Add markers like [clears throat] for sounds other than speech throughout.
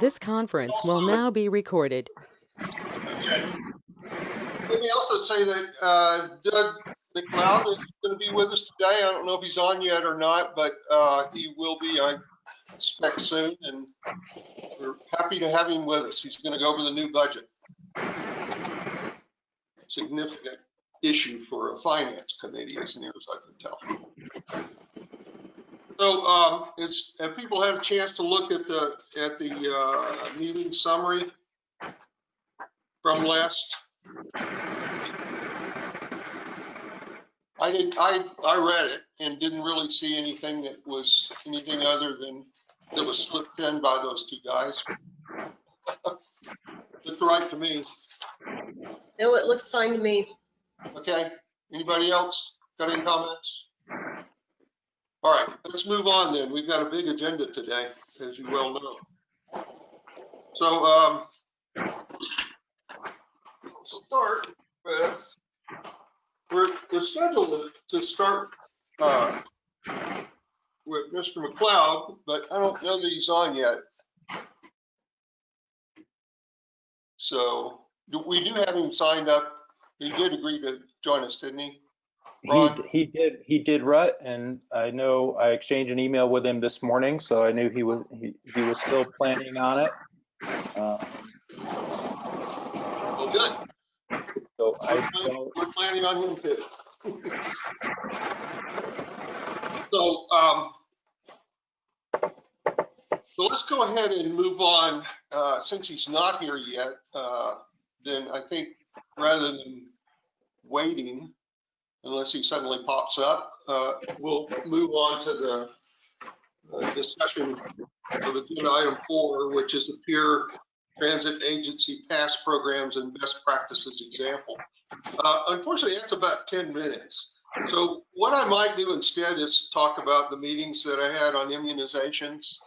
This conference will now be recorded. Okay. Let me also say that uh, Doug McLeod is going to be with us today. I don't know if he's on yet or not, but uh, he will be, I expect soon, and we're happy to have him with us. He's going to go over the new budget. Significant issue for a finance committee, as near as I can tell. So, um, it's, have people had a chance to look at the, at the, uh, meeting summary from last? I didn't, I, I read it and didn't really see anything that was anything other than, that was slipped in by those two guys. [laughs] Looked right to me. No, it looks fine to me. Okay, anybody else got any comments? All right, let's move on then. We've got a big agenda today, as you well know. So, um, start with, we're, we're scheduled to start, uh, with Mr. McLeod, but I don't know that he's on yet. So, we do have him signed up. He did agree to join us, didn't he? He, Ron? he did, he did rut, and I know I exchanged an email with him this morning, so I knew he was, he, he was still planning on it. Uh, Well, good. So We're I planning- don't, we're planning on him too. So, um, so let's go ahead and move on. Uh, since he's not here yet, uh, then I think rather than waiting, unless he suddenly pops up, uh, we'll move on to the uh, discussion of agenda item four, which is the peer transit agency pass programs and best practices example. Uh, Unfortunately, that's about 10 minutes. So what I might do instead is talk about the meetings that I had on immunizations.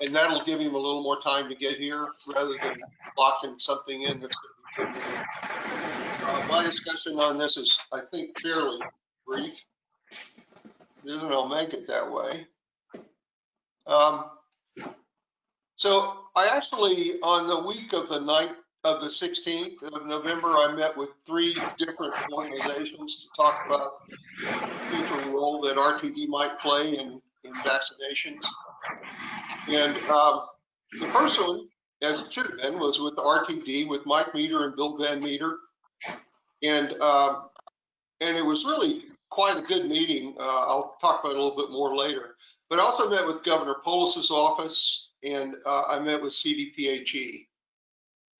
And that'll give him a little more time to get here rather than locking something in that's going to be 10 minutes. Uh, My discussion on this is, I think, fairly brief. And I'll make it that way. Um, So I actually, on the week of the night of the 16th of November, I met with three different organizations to talk about the future role that RTD might play in, in vaccinations. And um, the first one, as it should have been, was with RTD with Mike Meader and Bill Van Meter. And, um, and it was really quite a good meeting. Uh, I'll talk about it a little bit more later. But I also met with Governor Polis's office and uh, I met with CDPHE.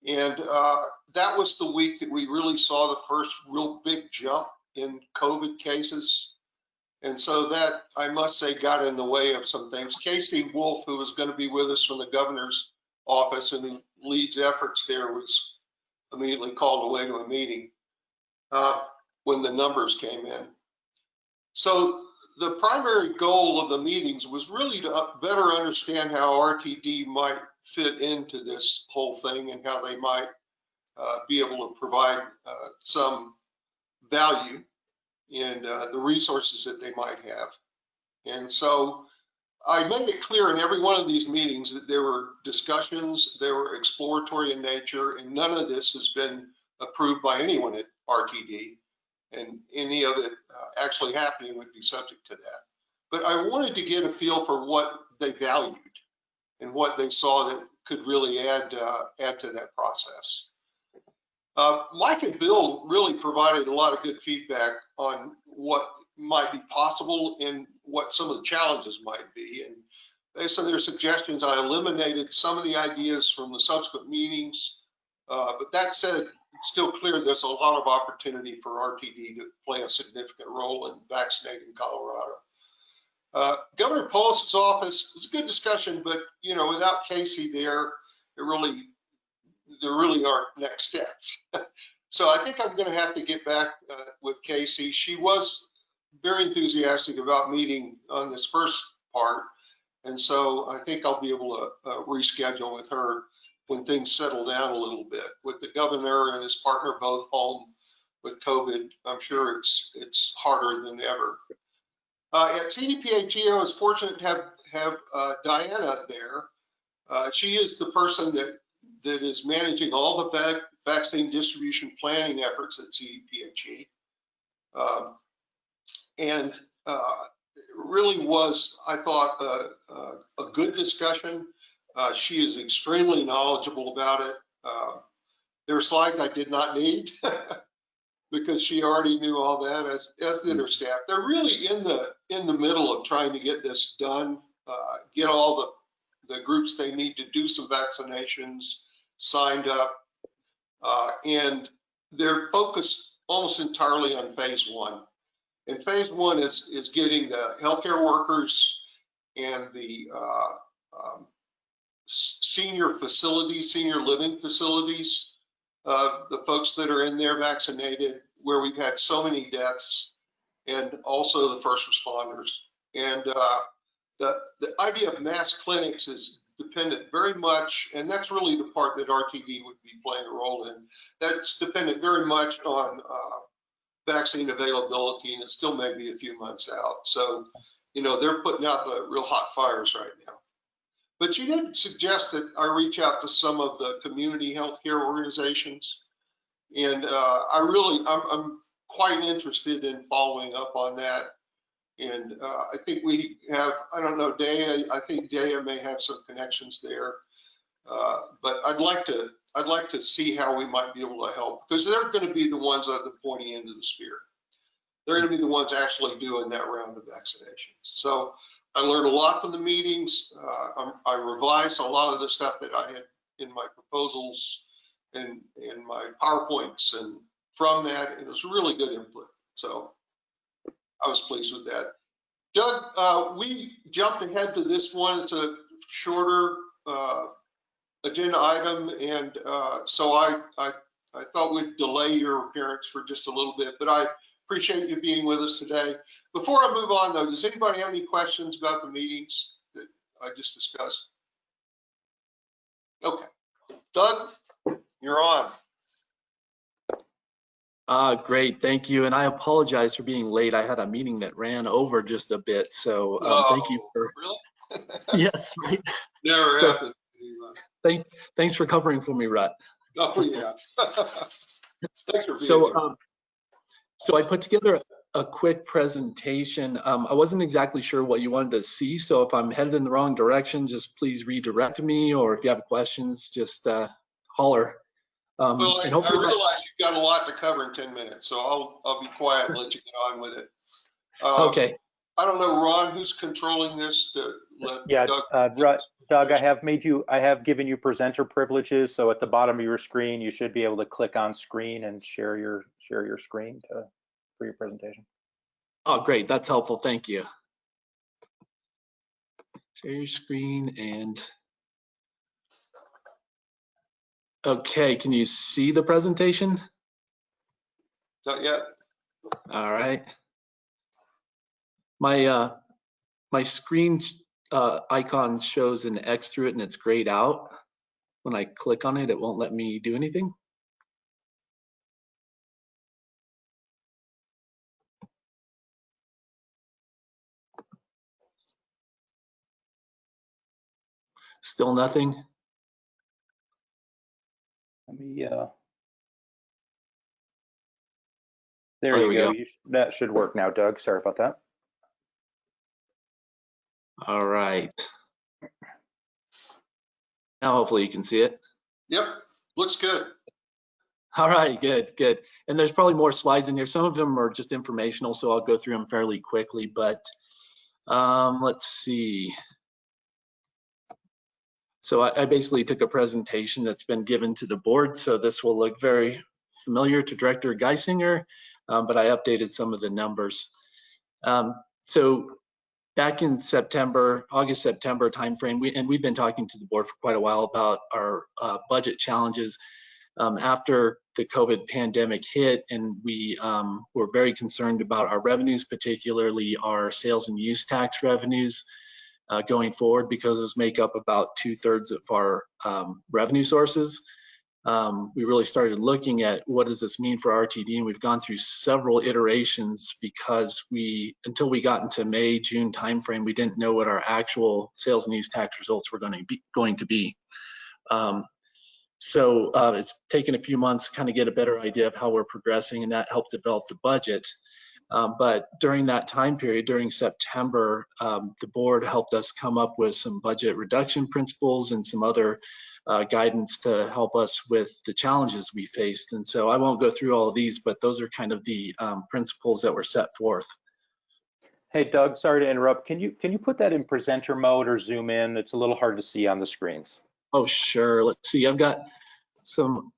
And uh, that was the week that we really saw the first real big jump in COVID cases. And so that, I must say, got in the way of some things. Casey Wolf, who was going to be with us from the governor's office and leads efforts there, was immediately called away to a meeting uh, when the numbers came in. So the primary goal of the meetings was really to better understand how RTD might fit into this whole thing and how they might uh, be able to provide uh, some value in uh, the resources that they might have. And so I made it clear in every one of these meetings that there were discussions, they were exploratory in nature, and none of this has been approved by anyone at RTD and any of it uh, actually happening would be subject to that. But I wanted to get a feel for what they valued and what they saw that could really add uh, add to that process. Uh, Mike and Bill really provided a lot of good feedback on what might be possible and what some of the challenges might be. And based on their suggestions, I eliminated some of the ideas from the subsequent meetings. Uh, but that said, it's still clear there's a lot of opportunity for RTD to play a significant role in vaccinating Colorado. Uh, Governor Polis's office was a good discussion, but you know, without Casey there, it really, there really aren't next steps. [laughs] so I think I'm going to have to get back uh, with Casey. She was very enthusiastic about meeting on this first part, and so I think I'll be able to uh, reschedule with her when things settle down a little bit. With the governor and his partner both home with COVID, I'm sure it's it's harder than ever. Uh, at CDPHE, I was fortunate to have have uh, Diana there, Uh, She is the person that, that is managing all the vac- vaccine distribution planning efforts at CDPHE. Um, And uh, it really was, I thought, a, a- a good discussion. Uh, She is extremely knowledgeable about it. Uh, There are slides I did not need [laughs] because she already knew all that, as, as did her staff. They're really in the, in the middle of trying to get this done, uh, get all the, the groups they need to do some vaccinations signed up. Uh, And they're focused almost entirely on phase one. And phase one is, is getting the healthcare workers and the uh, um, senior facilities, senior living facilities, uh, the folks that are in there vaccinated, where we've had so many deaths, and also the first responders. And uh, the, the idea of mass clinics is dependent very much, and that's really the part that RTD would be playing a role in. That's dependent very much on uh, vaccine availability, and it still may be a few months out. So, you know, they're putting out the real hot fires right now. But you did suggest that I reach out to some of the community healthcare organizations. And uh, I really, I'm, I'm quite interested in following up on that. And uh, I think we have, I don't know, Daya, I think Daya may have some connections there. Uh, But I'd like to, I'd like to see how we might be able to help because they're going to be the ones at the pointy end of the spear. They're going to be the ones actually doing that round of vaccinations. So I learned a lot from the meetings. Uh, I'm- revised a lot of the stuff that I had in my proposals and, and my PowerPoints and from that, it was really good input. So I was pleased with that. Doug, uh, we jumped ahead to this one. It's a shorter, uh, agenda item. And, uh, so I, I, I thought we'd delay your appearance for just a little bit, but I appreciate you being with us today. Before I move on though, does anybody have any questions about the meetings that I just discussed? Okay, Doug, you're on. Uh, great, thank you. And I apologize for being late. I had a meeting that ran over just a bit, so um, thank you Oh, for, Really? [laughs] yes, right. [laughs] Never So- happened. Thank, thanks for covering for me, Rut. Oh, yeah. [laughs] Thanks for being So, here. um, so I put together a quick presentation. Um, I wasn't exactly sure what you wanted to see, so if I'm headed in the wrong direction, just please redirect me, or if you have questions, just uh, holler. Um, Well, I I and hopefully, my- realize you've got a lot to cover in 10 minutes, so I'll, I'll be quiet and let you get on with it. Uh, okay, I don't know, Ron, who's controlling this to let Yeah, Doug? uh, Ru- Doug, I have made you, I have given you presenter privileges, so at the bottom of your screen, you should be able to click on screen and share your, share your screen to, for your presentation. oh, great, that's helpful, thank you. Share your screen and. Okay, can you see the presentation? Not yet? All right. My, uh, my screen, uh, icon shows an X through it and it's grayed out. When I click on it, it won't let me do anything. Still nothing? Let me, uh. there There we you go. go. You sh- That should work now, Doug. Sorry about that. All right. Now hopefully you can see it. Yep, looks good. All right, good, good. And there's probably more slides in here. Some of them are just informational, so I'll go through them fairly quickly, but um, let's see. So I, I basically took a presentation that's been given to the board, so this will look very familiar to Director Guissinger, um, but I updated some of the numbers. Um, so back in September, August, September timeframe, we, and we've been talking to the board for quite a while about our uh, budget challenges um, after the COVID pandemic hit, and we um, were very concerned about our revenues, particularly our sales and use tax revenues uh, going forward, because those make up about two thirds of our um, revenue sources. Um, we really started looking at what does this mean for RTD, and we've gone through several iterations because we, until we got into May, June timeframe, we didn't know what our actual sales and use tax results were going to be. Going to be. Um, so uh, it's taken a few months to kind of get a better idea of how we're progressing, and that helped develop the budget. Um, but during that time period, during September, um, the board helped us come up with some budget reduction principles and some other uh, guidance to help us with the challenges we faced. And so I won't go through all of these, but those are kind of the um, principles that were set forth. Hey, Doug, sorry to interrupt. Can you, can you put that in presenter mode or zoom in? It's a little hard to see on the screens. Oh, sure. Let's see. I've got some,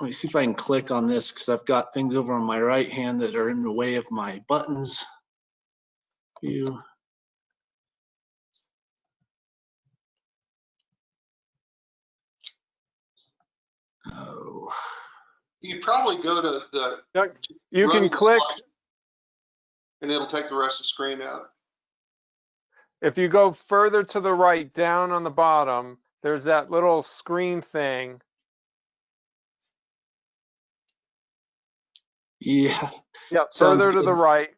let me see if I can click on this because I've got things over on my right hand that are in the way of my buttons. View. You probably go to the. You can click, And it'll take the rest of the screen out. if you go further to the right, down on the bottom, there's that little screen thing. yeah. Yeah, [laughs] Sounds further to the right.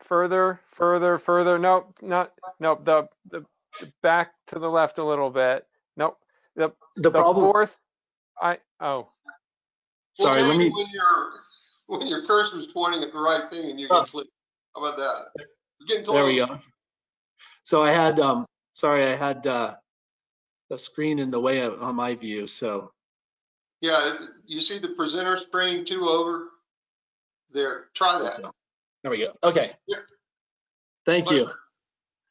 Further, further, further. Nope, not, nope, the, the, the back to the left a little bit. Nope, The the problem, fourth, I, oh, We'll sorry, tell let me, When your, when your cursor's pointing at the right thing and you Oh. can click. How about that? You're getting told. there we go. So I had, um, sorry, I had, uh, the screen in the way of, on my view, so, Yeah, you see the presenter screen two over? There, try that. so, there we go. Okay. Yeah. Thank you.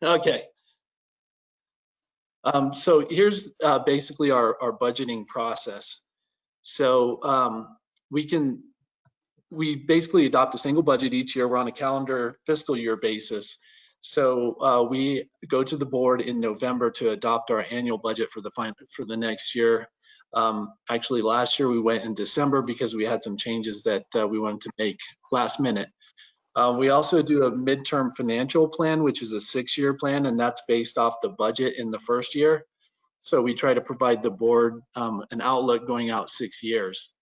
Okay. Um, so here's, uh, basically our, our budgeting process. So, um, we can, we basically adopt a single budget each year. We're on a calendar fiscal year basis. So, uh, we go to the board in November to adopt our annual budget for the fin, for the next year. Um, actually, last year we went in December because we had some changes that, uh, we wanted to make last minute. Uh, we also do a midterm financial plan, which is a six-year plan, and that's based off the budget in the first year. So we try to provide the board um, an outlook going out six years.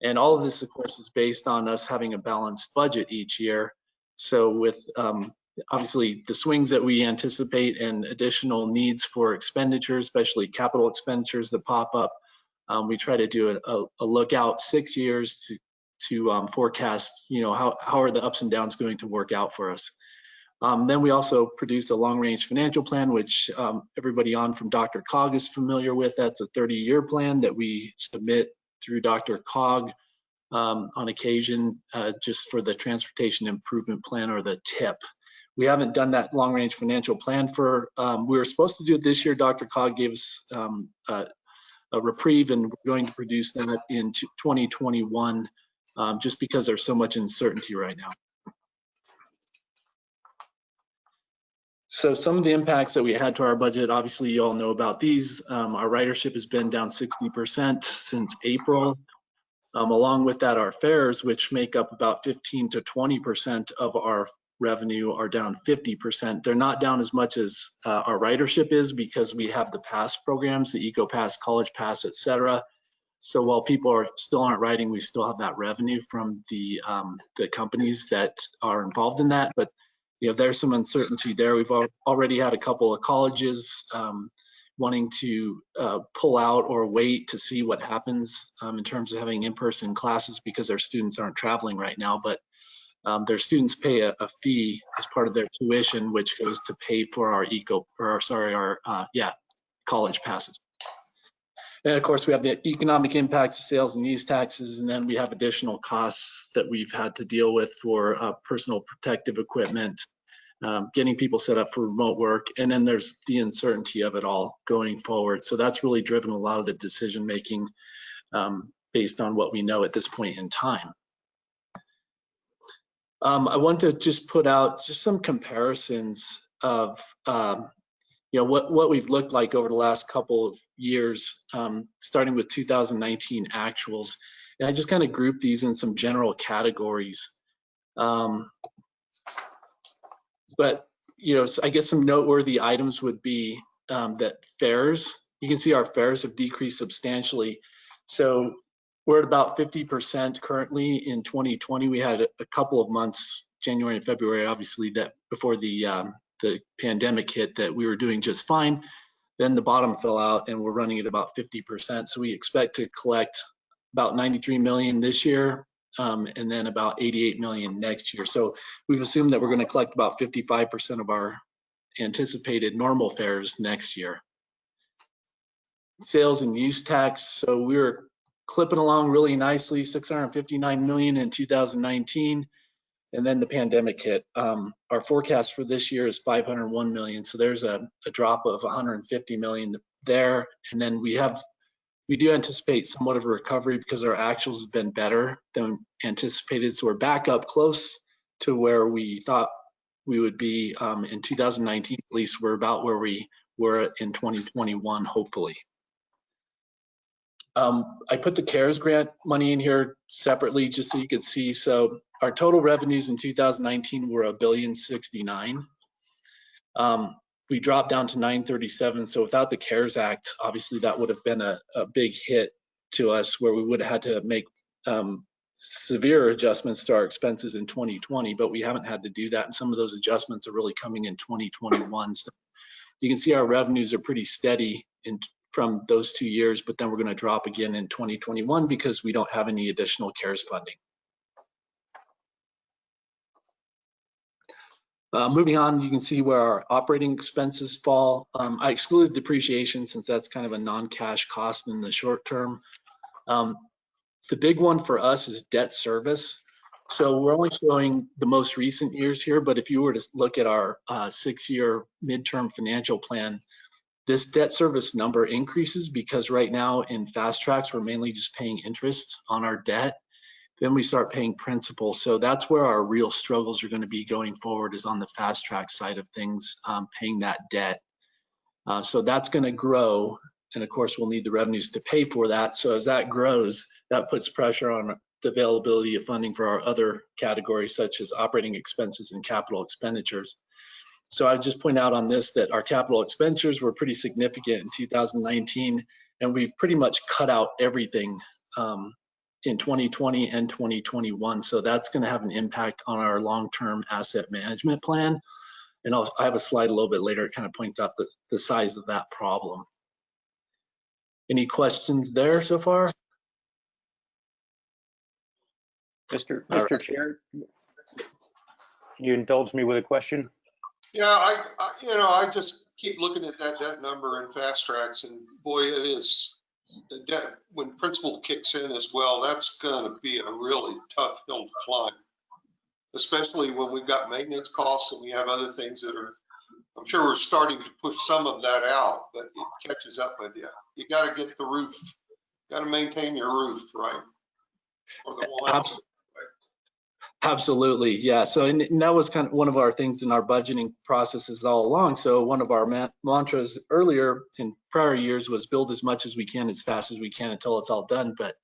And all of this, of course, is based on us having a balanced budget each year. So with um, obviously the swings that we anticipate and additional needs for expenditures, especially capital expenditures that pop up, um, we try to do a, a, look out six years to to um, forecast, you know, how, how are the ups and downs going to work out for us. Um, then we also produce a long-range financial plan, which um, everybody on from DRCOG is familiar with. That's a 30-year plan that we submit through DRCOG um, on occasion, uh, just for the Transportation Improvement Plan or the TIP. We haven't done that long-range financial plan for, um, we were supposed to do it this year. DRCOG gave us um, a, a reprieve and we're going to produce that in 2021 um, just because there's so much uncertainty right now. So some of the impacts that we had to our budget, obviously you all know about these. Um, our ridership has been down 60% since April. Um, along with that, our fares, which make up about 15 to 20% of our revenue are down 50%. They're not down as much as uh, our ridership is because we have the pass programs, the Eco Pass, College Pass, et cetera. So while people are still aren't riding, we still have that revenue from the um, the companies that are involved in that. But you know, there's some uncertainty there. We've al already had a couple of colleges um, wanting to uh, pull out or wait to see what happens um, in terms of having in-person classes because their students aren't traveling right now. But um, their students pay a, a, fee as part of their tuition, which goes to pay for our eco or sorry, our uh, yeah, college passes. And of course, we have the economic impacts of sales and use taxes, and then we have additional costs that we've had to deal with for uh, personal protective equipment, um, getting people set up for remote work, and then there's the uncertainty of it all going forward. So that's really driven a lot of the decision making um, based on what we know at this point in time. Um, I want to just put out just some comparisons of um, you know what what we've looked like over the last couple of years, um, starting with 2019 actuals, and I just kind of group these in some general categories. Um, but you know, I guess some noteworthy items would be um, that fares. You can see our fares have decreased substantially. So we're at about 50% currently in 2020. We had a, couple of months, January and February, obviously, that before the um, the pandemic hit, that we were doing just fine. Then the bottom fell out, and we're running at about 50%. So we expect to collect about 93 million this year, um, and then about 88 million next year. So we've assumed that we're going to collect about 55% of our anticipated normal fares next year. Sales and use tax. So we were clipping along really nicely, 659 million in 2019, and then the pandemic hit. Um, our forecast for this year is 501 million. So there's a, a drop of 150 million there, and then we have we do anticipate somewhat of a recovery because our actuals have been better than anticipated. So we're back up close to where we thought we would be um, in 2019. At least we're about where we were in 2021, hopefully. Um, I put the CARES grant money in here separately just so you could see. So our total revenues in 2019 were a billion 69. Um, we dropped down to 937. So without the CARES Act, obviously that would have been a, a big hit to us where we would have had to make um, severe adjustments to our expenses in 2020, but we haven't had to do that. And some of those adjustments are really coming in 2021. So you can see our revenues are pretty steady in from those two years, but then we're going to drop again in 2021 because we don't have any additional CARES funding. Uh, moving on, you can see where our operating expenses fall. Um, I excluded depreciation since that's kind of a non-cash cost in the short term. Um, the big one for us is debt service. So we're only showing the most recent years here, but if you were to look at our uh, six-year midterm financial plan, this debt service number increases because right now in FasTracks, we're mainly just paying interest on our debt. Then we start paying principal. So that's where our real struggles are going to be going forward is on the fast track side of things, um, paying that debt. Uh, so that's going to grow. And of course, we'll need the revenues to pay for that. So as that grows, that puts pressure on the availability of funding for our other categories, such as operating expenses and capital expenditures. So I just point out on this that our capital expenditures were pretty significant in 2019, and we've pretty much cut out everything um, in 2020 and 2021. So that's going to have an impact on our long-term asset management plan. And I'll, I have a slide a little bit later. It kind of points out the, the size of that problem. Any questions there so far? Mr. All Mr. Chair, can you indulge me with a question? Yeah, I, I, you know, I just keep looking at that debt number in FasTracks and boy, it is, the debt, when principal kicks in as well, that's gonna be a really tough hill to climb. Especially when we've got maintenance costs and we have other things that are, I'm sure we're starting to push some of that out, but it catches up with you. You gotta get the roof, gotta maintain your roof, right? Or the. Abs- Absolutely, yeah. So and, and that was kind of one of our things in our budgeting processes all along. So one of our ma- mantras earlier in prior years was build as much as we can as fast as we can until it's all done. But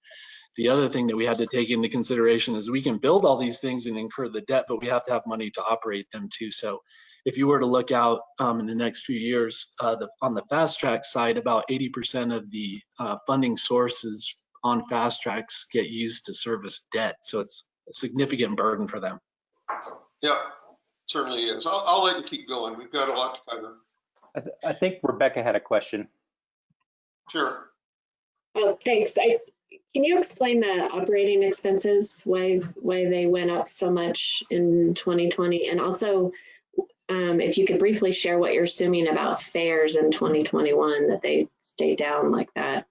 the other thing that we had to take into consideration is we can build all these things and incur the debt, but we have to have money to operate them too. So if you were to look out um, in the next few years, uh, the, on the fast track side, about 80% of the uh, funding sources on FasTracks get used to service debt. So it's a significant burden for them. Yeah, certainly is. I'll, I'll let you keep going. We've got a lot to cover. I, th- I think Rebecca had a question. Sure. Oh, thanks. I, can you explain the operating expenses, why, why they went up so much in 2020? And also, um, if you could briefly share what you're assuming about fares in 2021, that they stay down like that.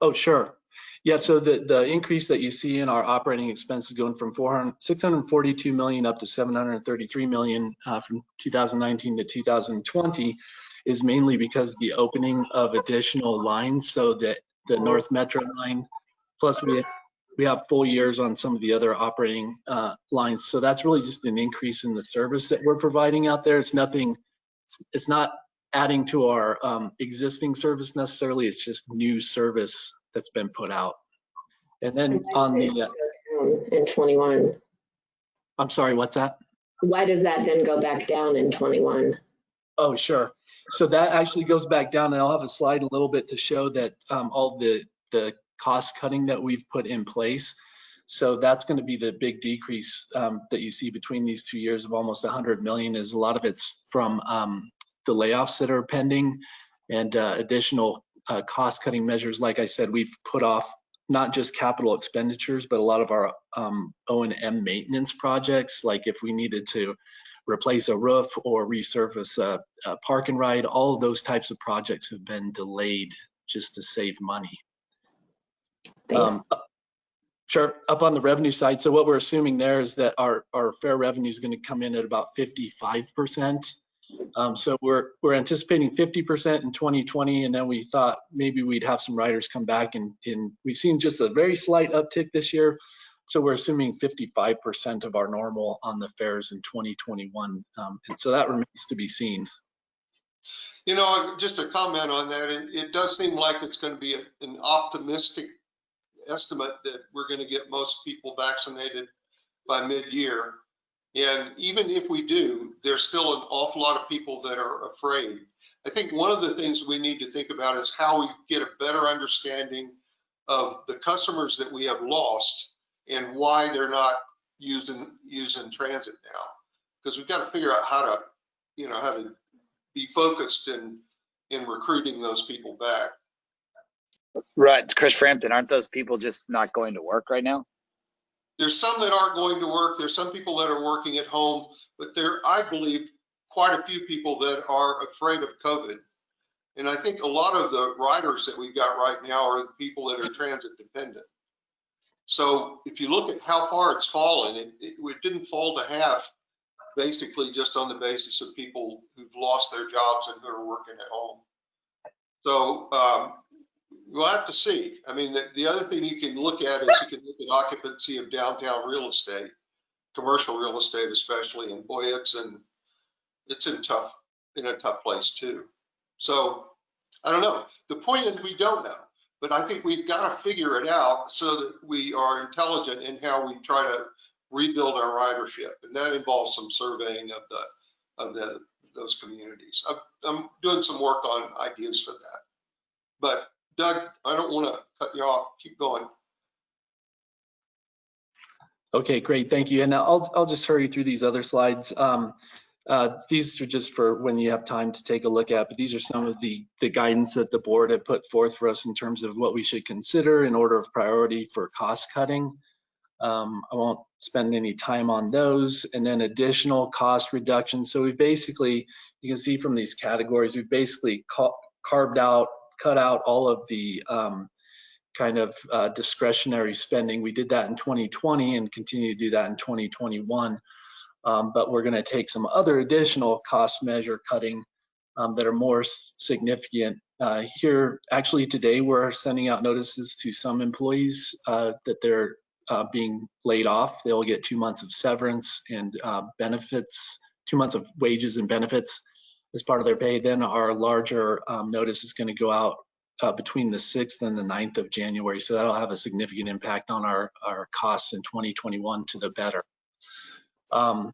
Oh, sure. Yeah, so the, the increase that you see in our operating expenses going from 400, 642 million up to 733 million uh, from 2019 to 2020 is mainly because of the opening of additional lines. So that the North Metro line, plus we we have full years on some of the other operating uh, lines. So that's really just an increase in the service that we're providing out there. It's nothing, it's not adding to our um, existing service necessarily. It's just new service that's been put out. And then on the, uh, In 21, I'm sorry, what's that? why does that then go back down in 21? Oh, sure. So that actually goes back down and I'll have a slide in a little bit to show that um, all the, the cost cutting that we've put in place. So that's going to be the big decrease um, that you see between these two years of almost 100 million. Is a lot of it's from um, the layoffs that are pending and uh, additional uh, cost cutting measures. Like I said, we've put off not just capital expenditures, but a lot of our um, O&M maintenance projects. Like if we needed to replace a roof or resurface a, a park and ride, all of those types of projects have been delayed just to save money. Um, Sure, up on the revenue side, so what we're assuming there is that our, our fare revenue is going to come in at about 55%. Um, so we're, we're anticipating 50% in 2020, and then we thought maybe we'd have some riders come back and, and we've seen just a very slight uptick this year. So we're assuming 55% of our normal on the fares in 2021. Um, and so that remains to be seen. You know, just a comment on that, it, it does seem like it's going to be a- an optimistic estimate that we're going to get most people vaccinated by mid-year. And even if we do, there's still an awful lot of people that are afraid. I think one of the things we need to think about is how we get a better understanding of the customers that we have lost and why they're not using, using transit now. Because we've got to figure out how to, you know, how to be focused in, in recruiting those people back. Right, Chris Frampton, aren't those people just not going to work right now? There's some that aren't going to work. There's some people that are working at home, but there, I believe, quite a few people that are afraid of COVID. And I think a lot of the riders that we've got right now are the people that are transit dependent. So if you look at how far it's fallen, it, it, it didn't fall to half, basically just on the basis of people who've lost their jobs and who are working at home. So um, we'll have to see. I mean, the, the other thing you can look at is you can look at occupancy of downtown real estate, commercial real estate especially, and boy, it's in, it's in tough, in a tough place too. So I don't know. The point is we don't know, but I think we've got to figure it out so that we are intelligent in how we try to rebuild our ridership. And that involves some surveying of the, of the, those communities. I'm, I'm doing some work on ideas for that. But Doug, I don't want to cut you off. Keep going. Okay, great, thank you. And I'll, I'll just hurry through these other slides. Um, uh, these are just for when you have time to take a look at, but these are some of the, the guidance that the board had put forth for us in terms of what we should consider in order of priority for cost cutting. Um, I won't spend any time on those. And then additional cost reductions. So we basically, you can see from these categories, we've basically ca carved out, cut out all of the um, kind of uh, discretionary spending. We did that in 2020 and continue to do that in 2021. Um, but we're going to take some other additional cost measure cutting um, that are more significant. Uh, here, actually today, we're sending out notices to some employees uh, that they're uh, being laid off. They'll get two months of severance and uh, benefits, two months of wages and benefits as part of their pay. Then our larger um, notice is going to go out uh, between the 6th and the 9th of January. So that'll have a significant impact on our, our costs in 2021 to the better. Um,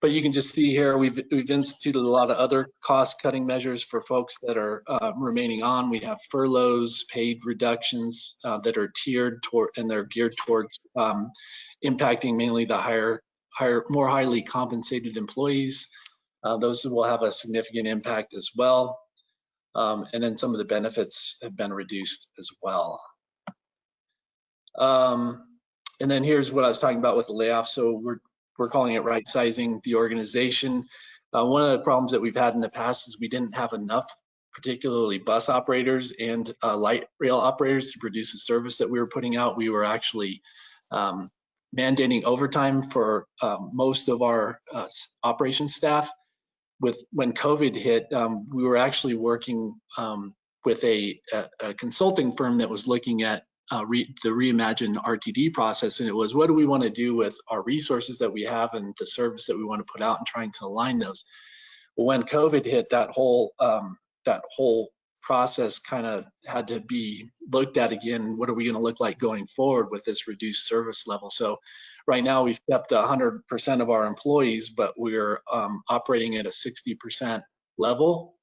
but you can just see here, we've, we've instituted a lot of other cost cutting measures for folks that are uh, remaining on. We have furloughs, paid reductions uh, that are tiered toward, and they're geared towards um, impacting mainly the higher, higher, more highly compensated employees. Uh, those will have a significant impact as well. Um, and then some of the benefits have been reduced as well. Um, and then here's what I was talking about with the layoffs. So we're we're calling it right sizing the organization. Uh, one of the problems that we've had in the past is we didn't have enough, particularly bus operators and uh, light rail operators to produce the service that we were putting out. We were actually um, mandating overtime for um, most of our uh, operations staff. With when COVID hit, um, we were actually working um, with a, a, a consulting firm that was looking at uh, re, the reimagine RTD process, and it was what do we want to do with our resources that we have and the service that we want to put out, and trying to align those. When COVID hit, that whole um, that whole process kind of had to be looked at again. What are we going to look like going forward with this reduced service level? So, right now we've kept 100% of our employees, but we're um, operating at a 60% level.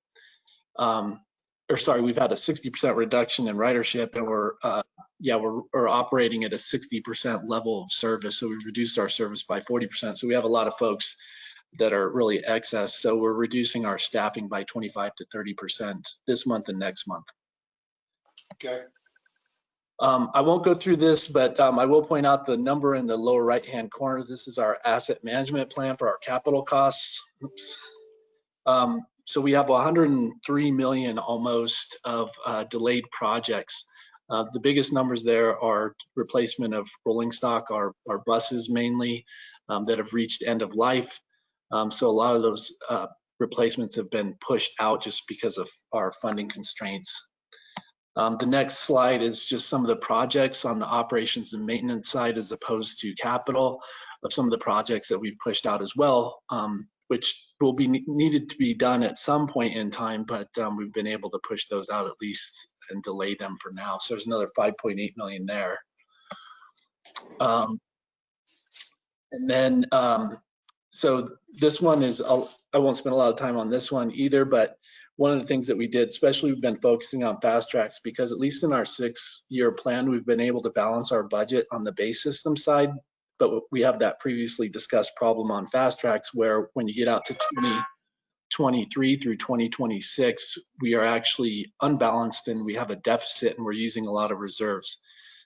Um, or sorry, we've had a 60% reduction in ridership and we're uh, yeah, we're, we're operating at a 60% level of service. So we've reduced our service by 40%. So we have a lot of folks that are really excess. So we're reducing our staffing by 25 to 30% this month and next month. Okay, Um, I won't go through this, but um, I will point out the number in the lower right-hand corner. This is our asset management plan for our capital costs. Um, so we have 103 million almost of uh, delayed projects. Uh, the biggest numbers there are replacement of rolling stock, our, our buses mainly um, that have reached end of life. Um, so a lot of those uh, replacements have been pushed out just because of our funding constraints. Um, the next slide is just some of the projects on the operations and maintenance side as opposed to capital of some of the projects that we've pushed out as well, um, which will be ne- needed to be done at some point in time, but um, we've been able to push those out at least and delay them for now. So there's another 5.8 million there. Um, and then, um, so this one is, I'll, I won't spend a lot of time on this one either, but one of the things that we did, especially we've been focusing on FasTracks because at least in our six year plan, we've been able to balance our budget on the base system side. But we have that previously discussed problem on FasTracks where when you get out to 2023 through 2026, we are actually unbalanced and we have a deficit and we're using a lot of reserves.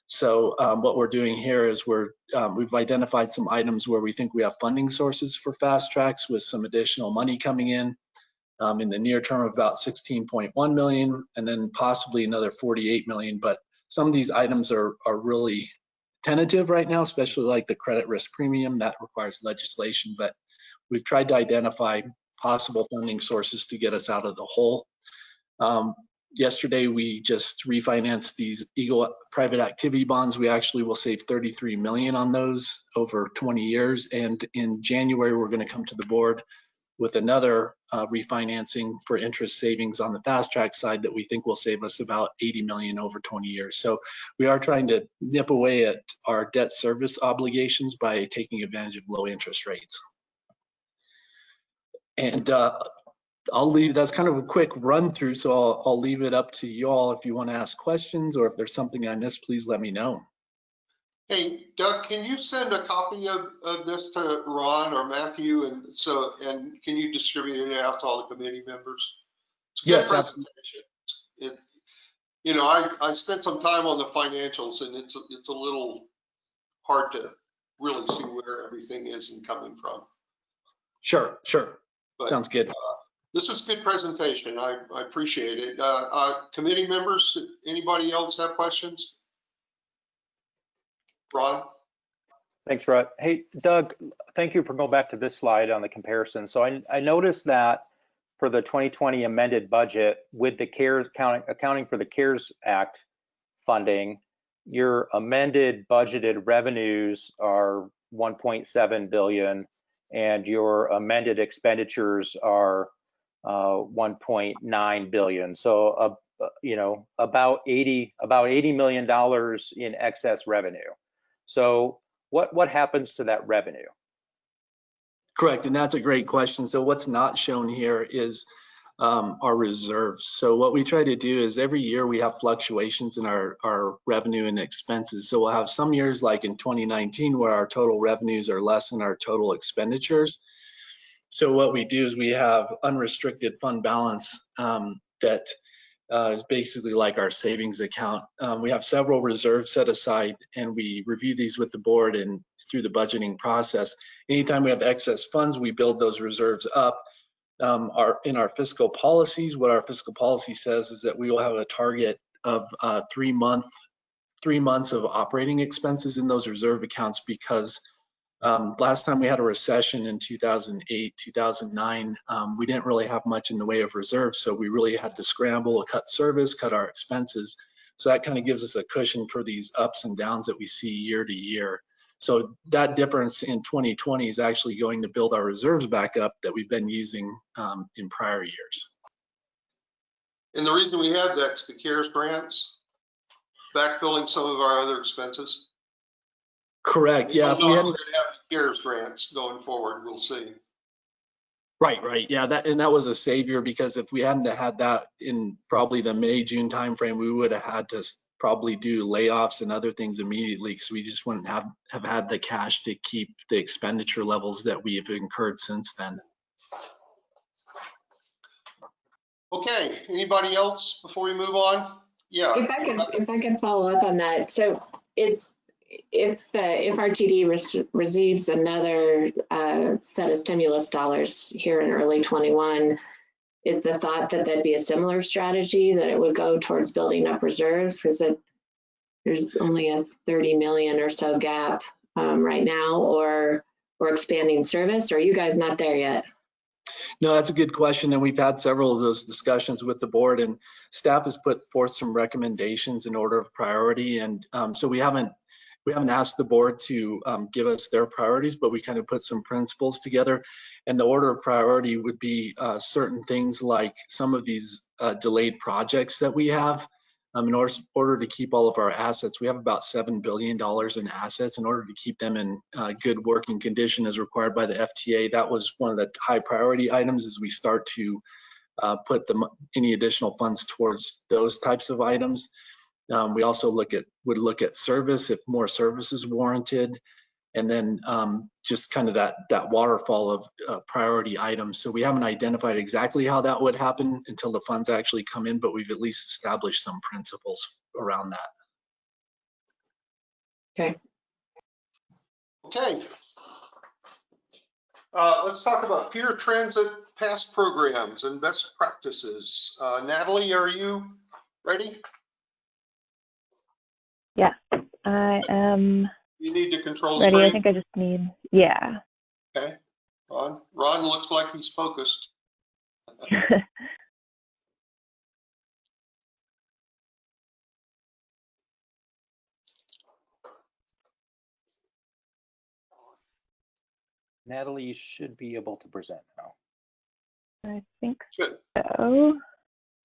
So um, what we're doing here is we're um, we've identified some items where we think we have funding sources for FasTracks with some additional money coming in um, in the near term of about 16.1 million and then possibly another 48 million. But some of these items are, are really tentative right now, especially like the credit risk premium that requires legislation. But we've tried to identify possible funding sources to get us out of the hole. Um, yesterday, we just refinanced these Eagle private activity bonds. We actually will save 33 million on those over 20 years. And in January, we're going to come to the board with another uh, refinancing for interest savings on the fast track side that we think will save us about 80 million over 20 years. So we are trying to nip away at our debt service obligations by taking advantage of low interest rates. And uh, I'll leave, that's kind of a quick run through, so I'll, I'll leave it up to you all if you want to ask questions or if there's something I missed, please let me know. Hey Doug, can you send a copy of, of this to Ron or Matthew and so, and can you distribute it out to all the committee members? It's a Yes, absolutely. presentation. It, you know, I, I spent some time on the financials and it's, it's a little hard to really see where everything is and coming from. Sure, sure. But- Sounds good. This is a good presentation. I, I appreciate it. Uh, uh, committee members, anybody else have questions? Ron? Thanks, Rod. Hey, Doug, thank you for going back to this slide on the comparison. So I, I noticed that for the 2020 amended budget with the CARES, accounting, accounting for the CARES Act funding, your amended budgeted revenues are 1.7 billion and your amended expenditures are uh, 1.9 billion. So, uh, you know, about 80, about 80 million dollars in excess revenue. So what, what happens to that revenue? Correct, and that's a great question. So what's not shown here is um, our reserves. So what we try to do is every year we have fluctuations in our, our revenue and expenses. So we'll have some years like in 2019 where our total revenues are less than our total expenditures. So what we do is we have unrestricted fund balance um, that uh, is basically like our savings account. Um, we have several reserves set aside and we review these with the board and through the budgeting process. Anytime we have excess funds, we build those reserves up. Um, our, in our fiscal policies, what our fiscal policy says is that we will have a target of uh, three month, three months of operating expenses in those reserve accounts because um, last time we had a recession in 2008, 2009, um, we didn't really have much in the way of reserves, so we really had to scramble, cut service, cut our expenses. So that kind of gives us a cushion for these ups and downs that we see year to year. So that difference in 2020 is actually going to build our reserves back up that we've been using um, in prior years. And the reason we have that's the CARES grants, backfilling some of our other expenses. Correct. Yeah. If We're we not hadn't, gonna have CARES grants going forward, we'll see. right, right. Yeah. That and that was a savior because if we hadn't had that in probably the May June timeframe, we would have had to probably do layoffs and other things immediately because we just wouldn't have, have had the cash to keep the expenditure levels that we've incurred since then. Okay, anybody else before we move on? Yeah. If I could, if I could follow up on that, so it's, if the, if RTD rec- receives another uh, set of stimulus dollars here in early '21, is the thought that that'd be a similar strategy, that it would go towards building up reserves? Because there's only a 30 million or so gap um, right now, or, or expanding service, or are you guys not there yet? No, that's a good question, and we've had several of those discussions with the board, and staff has put forth some recommendations in order of priority, and um, so we haven't we haven't asked the board to um, give us their priorities, but we kind of put some principles together, and the order of priority would be uh, certain things like some of these uh, delayed projects that we have. Um, in order, order to keep all of our assets, we have about $7 billion in assets. In order to keep them in uh, good working condition as required by the FTA, that was one of the high priority items as we start to uh, put the, any additional funds towards those types of items. Um, we also look at would look at service if more service is warranted, and then um, just kind of that that waterfall of uh, priority items. So we haven't identified exactly how that would happen until the funds actually come in, but we've at least established some principles around that. Okay. Okay. Uh, let's talk about peer transit past programs and best practices. Uh, Natalie, are you ready? Yes, I am You need to control the ready. I think I just need, yeah. Okay. Ron, Ron looks like he's focused. [laughs] Natalie, you should be able to present now. I think so.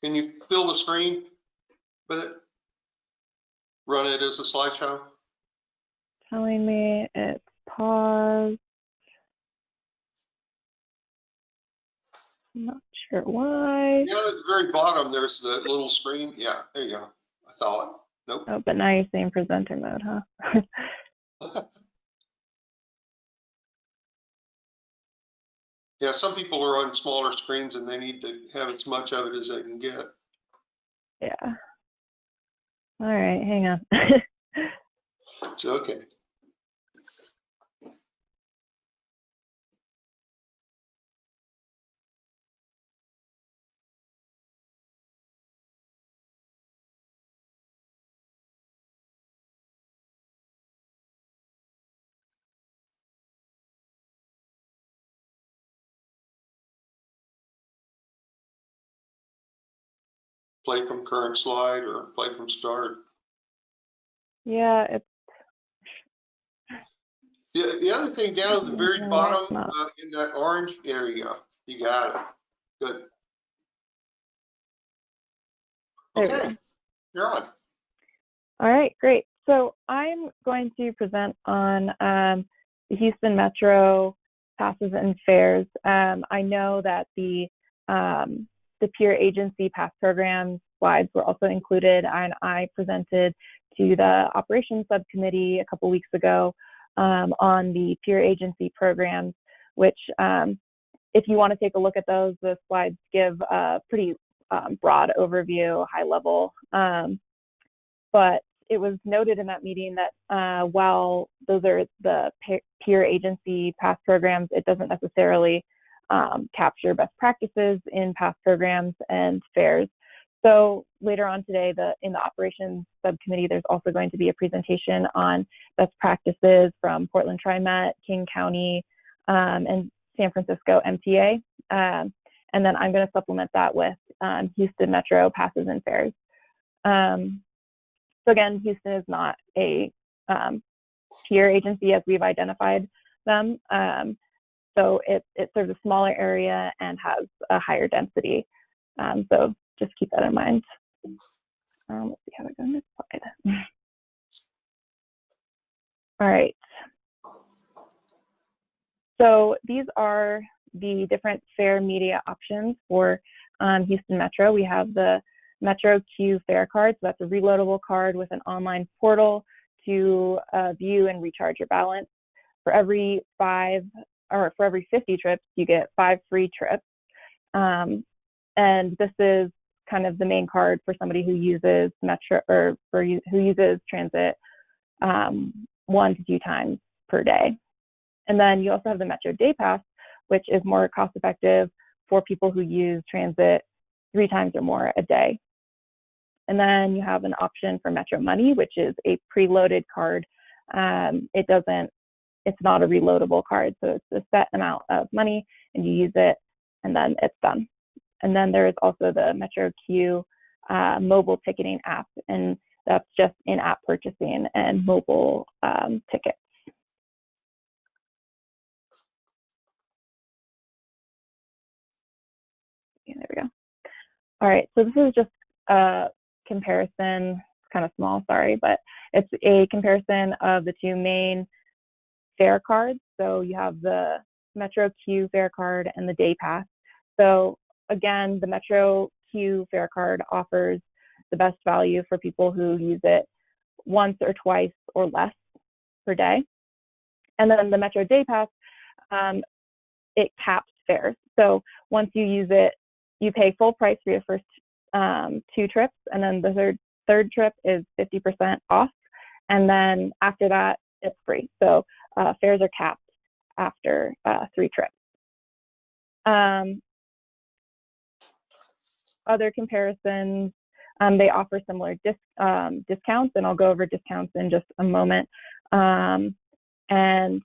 Can you fill the screen with it? Run it as a slideshow? Telling me it's paused. Not sure why. Yeah, at the very bottom, there's the little screen. Yeah, there you go. I thought, nope. Oh, but now you're saying presenter mode, huh? [laughs] Yeah, some people are on smaller screens and they need to have as much of it as they can get. [laughs] yeah. All right, hang on. [laughs] It's okay. Play from current slide or play from start. yeah, it's The, the other thing down at the very bottom, uh, in that orange, area, you got it. Good. Okay, you're on. All right, great. So I'm going to present on um, the Houston Metro passes and fares. Um, I know that the um, the peer agency pass program slides were also included, and I presented to the operations subcommittee a couple weeks ago um, on the peer agency programs, which um, if you want to take a look at those, the slides give a pretty um, broad overview, high level. Um, but it was noted in that meeting that uh, while those are the peer agency pass programs, it doesn't necessarily um, capture best practices in past programs and fares. So later on today, the in the operations subcommittee, there's also going to be a presentation on best practices from Portland TriMet, King County, um, and San Francisco MTA. Um, and then I'm going to supplement that with um, Houston Metro passes and fares. Um, so again, Houston is not a um, peer agency as we've identified them. Um, so it, it serves a smaller area and has a higher density. Um, so just keep that in mind. Um, let's see how to go this slide. [laughs] All right. So these are the different fare media options for um, Houston Metro. We have the Metro Q fare card. So that's a reloadable card with an online portal to uh, view and recharge your balance. For every five or for every 50 trips, you get five free trips. Um, and this is kind of the main card for somebody who uses Metro or for who uses transit um, one to two times per day. And then you also have the Metro Day Pass, which is more cost effective for people who use transit three times or more a day. And then you have an option for Metro Money, which is a preloaded card. Um, it doesn't, it's not a reloadable card. So it's a set amount of money and you use it and then it's done. And then there is also the Metro Q uh, mobile ticketing app, and that's just in app purchasing and mobile um, tickets. There we go. All right, so this is just a comparison, it's kind of small, sorry, but it's a comparison of the two main fare cards. So you have the Metro Q fare card and the Day Pass. So again, the Metro Q fare card offers the best value for people who use it once or twice or less per day. And then the Metro Day Pass, um, it caps fares. So once you use it, you pay full price for your first um, two trips, and then the third third trip is 50% off, and then after that, it's free. So uh, fares are capped after uh, three trips. Um, other comparisons, um, they offer similar um, discounts, and I'll go over discounts in just a moment. Um, and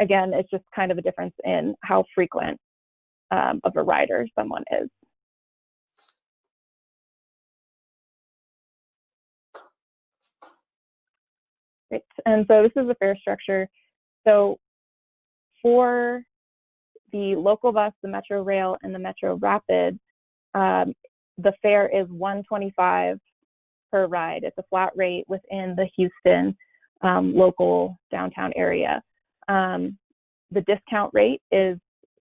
again, it's just kind of a difference in how frequent um, of a rider someone is. And so this is the fare structure. So for the local bus, the Metro Rail, and the Metro Rapid, um, the fare is 125 per ride. It's a flat rate within the Houston um, local downtown area. Um, the discount rate is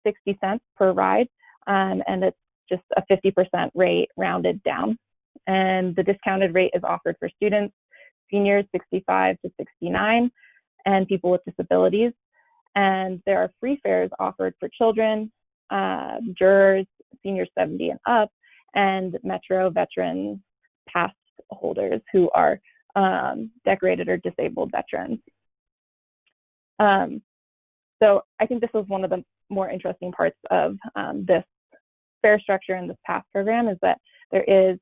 60 cents per ride, um, and it's just a 50% rate rounded down. And the discounted rate is offered for students, seniors 65 to 69, and people with disabilities. And there are free fares offered for children, uh, jurors, seniors 70 and up, and Metro veterans pass holders who are um, decorated or disabled veterans. Um, so I think this was one of the more interesting parts of um, this fare structure in this pass program is that there is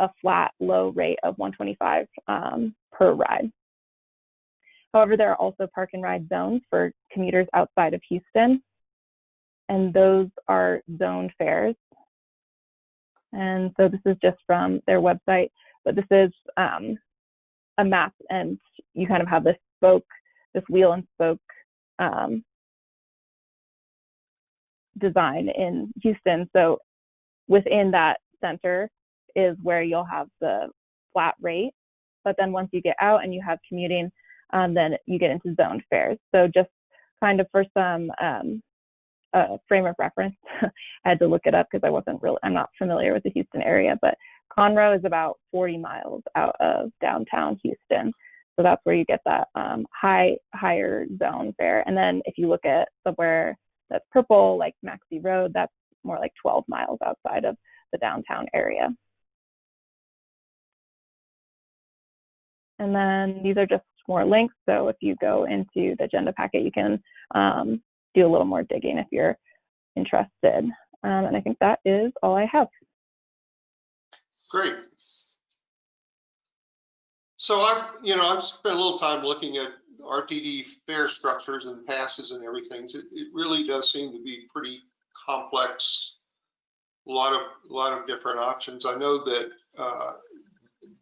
a flat low rate of 125 um, per ride. However, there are also park and ride zones for commuters outside of Houston, and those are zoned fares. And so this is just from their website, but this is um, a map, and you kind of have this spoke, this wheel and spoke um, design in Houston. So within that center is where you'll have the flat rate. But then once you get out and you have commuting, um, then you get into zoned fares. So just kind of for some um, uh, frame of reference, [laughs] I had to look it up because I wasn't really, I'm not familiar with the Houston area, but Conroe is about 40 miles out of downtown Houston. So that's where you get that um, high, higher zone fare. And then if you look at somewhere that's purple, like Maxey Road, that's more like 12 miles outside of the downtown area. And then these are just more links. So if you go into the agenda packet, you can um, do a little more digging if you're interested. Um, and I think that is all I have. Great. So I've, you know, I've spent a little time looking at RTD fare structures and passes and everything. It, it really does seem to be pretty complex. A lot of, a lot of different options. I know that uh,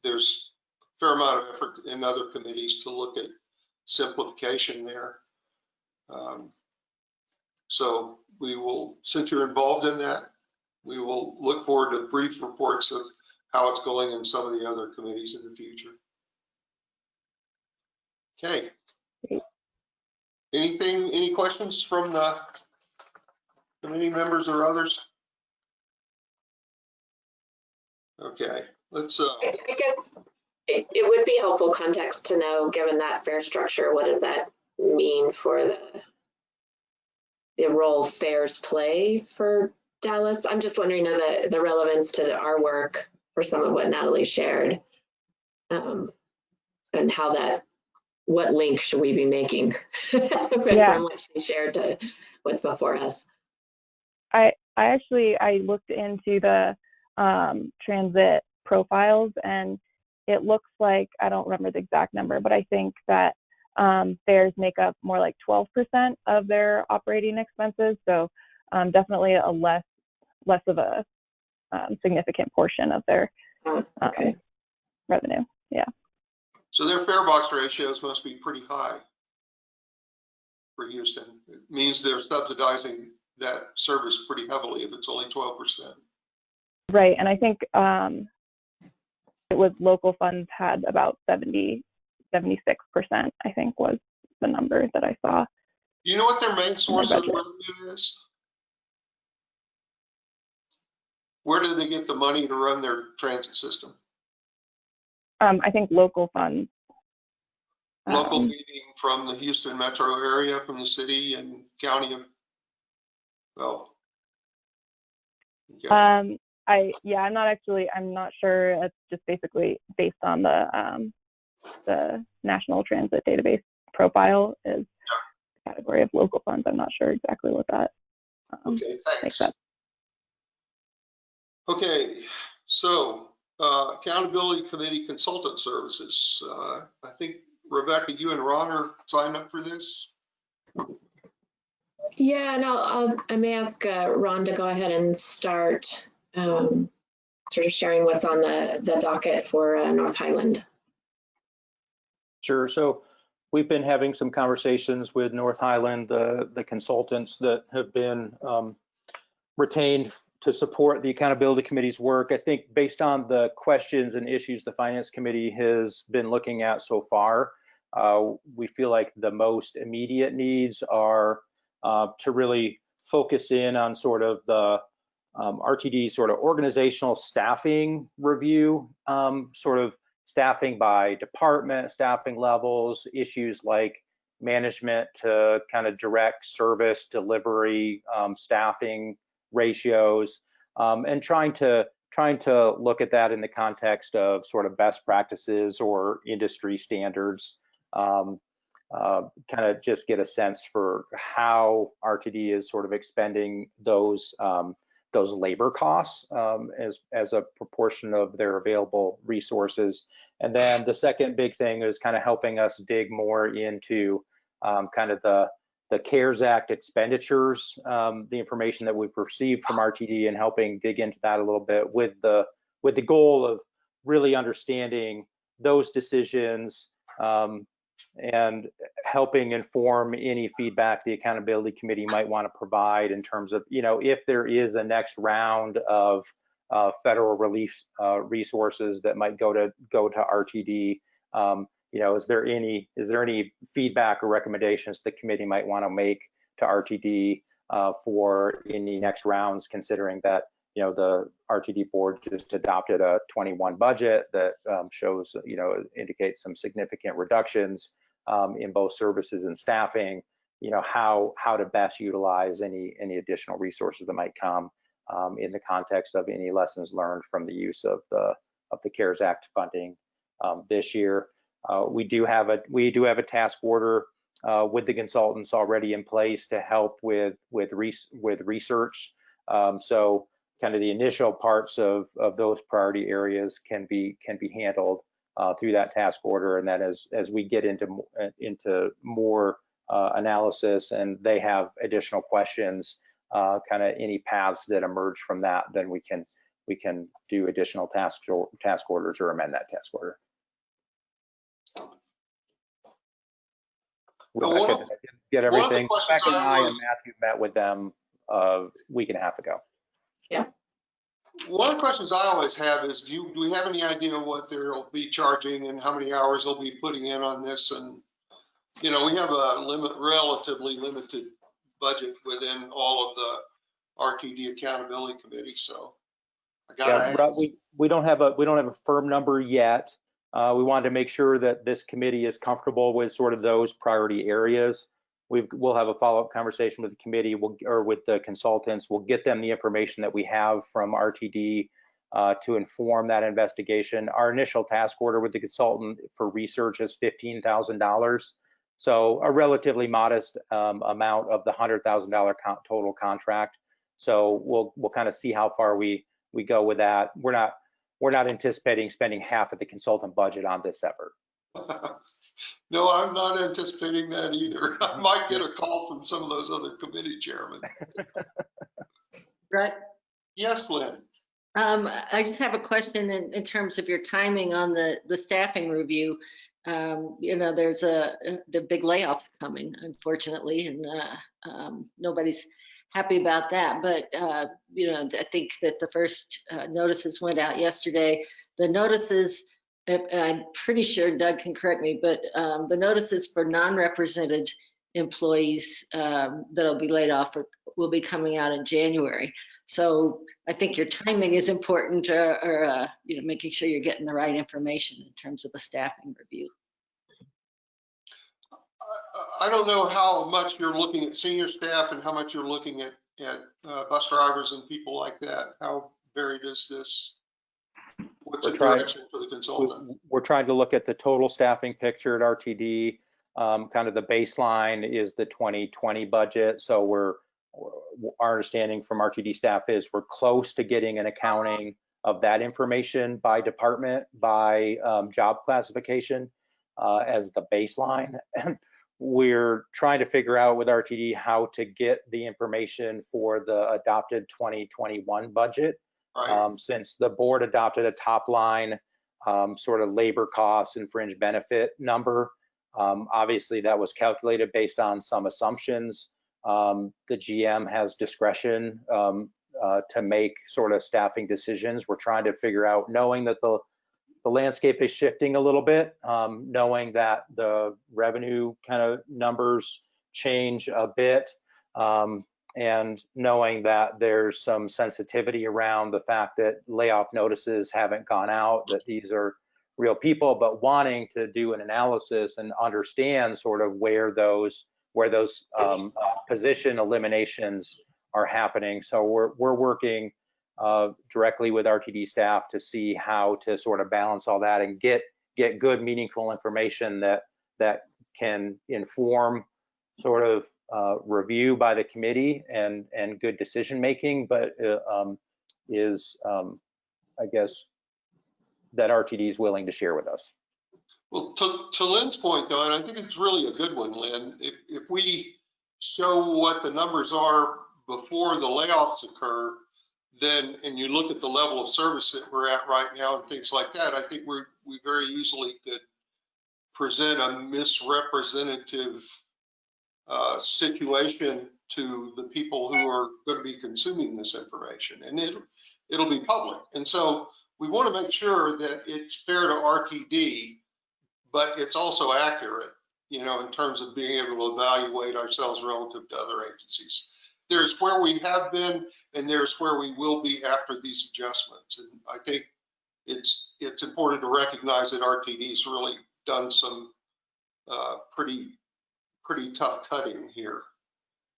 there's fair amount of effort in other committees to look at simplification there. Um, So we will, since you're involved in that, we will look forward to brief reports of how it's going in some of the other committees in the future. Okay. Anything, any questions from the committee members or others? Okay, let's, uh, I I guess it, it would be helpful context to know, given that fare structure, what does that mean for the the role fares play for Dallas? I'm just wondering uh, the, the relevance to our work for some of what Natalie shared. Um, and how that, what link should we be making [laughs] from Yeah. from what she shared to what's before us? I I actually I looked into the um, transit profiles and it looks like I don't remember the exact number, but I think that um, fares make up more like 12% of their operating expenses. So um, definitely a less less of a um, significant portion of their Uh, um, Okay. revenue. Yeah. So their fare box ratios must be pretty high for Houston. It means they're subsidizing that service pretty heavily if it's only 12%. Right, and I think um, it was local funds had about 70, 76 percent. I think was the number that I saw. You know what their main source of revenue is? Where do they get the money to run their transit system? Um, I think local funds. Local Um, meaning from the Houston metro area, from the city and county of, well. okay. Um, I yeah, I'm not actually. I'm not sure. It's just basically based on the um, the National Transit Database profile is the category of local funds. I'm not sure exactly what that um, Okay, makes thanks. up. Okay, so uh, Accountability Committee Consultant Services. Uh, I think Rebecca, you and Ron are signed up for this? Yeah, and I'll, I'll, I may ask uh, Ron to go ahead and start um, sort of sharing what's on the, the docket for uh, North Highland. Sure. So we've been having some conversations with North Highland, the, the consultants that have been um, retained to support the accountability committee's work. I think based on the questions and issues the finance committee has been looking at so far, uh, we feel like the most immediate needs are uh, to really focus in on sort of the um, RTD sort of organizational staffing review, um, sort of staffing by department, staffing levels, issues like management to kind of direct service delivery, um, staffing ratios, um, and trying to trying to look at that in the context of sort of best practices or industry standards. Um, uh, kind of just get a sense for how RTD is sort of expending those um, those labor costs um, as as a proportion of their available resources. And then the second big thing is kind of helping us dig more into um, kind of the the CARES Act expenditures, um, the information that we've received from RTD and helping dig into that a little bit with the with the goal of really understanding those decisions um, and helping inform any feedback the accountability committee might want to provide in terms of, you know, if there is a next round of uh, federal relief uh, resources that might go to go to RTD. Um, you know, is there any is there any feedback or recommendations the committee might want to make to RTD uh, for any next rounds, considering that you know the RTD board just adopted a 21 budget that um, shows you know indicates some significant reductions um, in both services and staffing. You know how how to best utilize any any additional resources that might come um, in the context of any lessons learned from the use of the of the CARES Act funding um, this year. Uh, we do have a we do have a task order uh, with the consultants already in place to help with with res with research. Um, so kind of the initial parts of of those priority areas can be can be handled uh, through that task order, and then as as we get into uh, into more uh, analysis and they have additional questions, uh, kind of any paths that emerge from that, then we can we can do additional task or, task orders or amend that task order. Well, one of- I get- get one of the everything. Rebecca and I I and Matthew met with them a week and a half ago. One of the questions I always have is, do you, do we have any idea what they'll be charging and how many hours they'll be putting in on this? And, you know, we have a limit, relatively limited budget within all of the RTD Accountability Committee, so I gotta Yeah, we, we don't have a, we don't have a firm number yet. Uh, we wanted to make sure that this committee is comfortable with sort of those priority areas. We've, we'll have a follow-up conversation with the committee, we'll, or with the consultants. We'll get them the information that we have from RTD uh, to inform that investigation. Our initial task order with the consultant for research is $15,000. So a relatively modest um, amount of the $100,000 con- total contract. So we'll, we'll kind of see how far we, we go with that. We're not, we're not anticipating spending half of the consultant budget on this effort. [laughs] No, I'm not anticipating that either. [laughs] I might get a call from some of those other committee chairmen. [laughs] Brett, Yes, Lynn? um, I just have a question in, in terms of your timing on the, the staffing review. Um, you know, there's a, the big layoffs coming, unfortunately, and, uh, um, nobody's happy about that. But, uh, you know, I think that the first, uh, notices went out yesterday. The notices, I'm pretty sure Doug can correct me, but, um, the notices for non-represented employees, um, that'll be laid off will be coming out in January. So I think your timing is important or, or, uh, you know, making sure you're getting the right information in terms of the staffing review. I- I don't know how much you're looking at senior staff and how much you're looking at, at uh, bus drivers and people like that. How varied is this? What's We're trying- direction for the consultant? We- We're trying to look at the total staffing picture at RTD. Um, Kind of the baseline is the 2020 budget. So we're, our understanding from RTD staff is we're close to getting an accounting of that information by department, by um, job classification uh, as the baseline. We're trying to figure out with RTD how to get the information for the adopted 2021 budget Right, um, since the board adopted a top line um, sort of labor costs and fringe benefit number. Um, obviously, that was calculated based on some assumptions. Um, the GM has discretion um, uh, to make sort of staffing decisions. We're trying to figure out, knowing that the the landscape is shifting a little bit, um, knowing that the revenue kind of numbers change a bit. Um, and knowing that there's some sensitivity around the fact that layoff notices haven't gone out, that these are real people, but wanting to do an analysis and understand sort of where those where those um, position eliminations are happening. So we're we're working uh, directly with RTD staff to see how to sort of balance all that and get get good, meaningful information that that can inform sort of uh, review by the committee and and good decision making, but uh, um, is um, I guess that RTD is willing to share with us. well, to, to Lynn's point though, and I think it's really a good one, Lynn, if, if we show what the numbers are before the layoffs occur, then, and you look at the level of service that we're at right now and things like that, I think we're, we very easily could present a misrepresentative uh, situation to the people who are going to be consuming this information, and it, it'll be public. And so we want to make sure that it's fair to RTD, but it's also accurate, you know, in terms of being able to evaluate ourselves relative to other agencies. There's where we have been, and there's where we will be after these adjustments. And I think it's, it's important to recognize that RTD's really done some uh, pretty, pretty tough cutting here.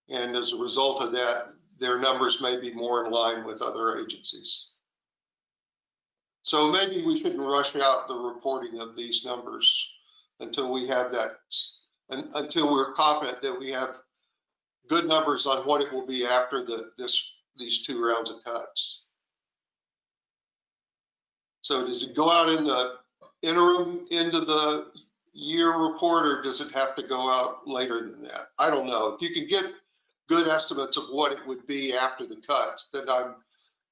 And as a result of that, their numbers may be more in line with other agencies. So maybe we shouldn't rush out the reporting of these numbers until we have that, un- until we're confident that we have good numbers on what it will be after the, this, these two rounds of cuts. So does it go out in the interim into the year report or does it have to go out later than that? I don't know. If you can get good estimates of what it would be after the cuts, then I'm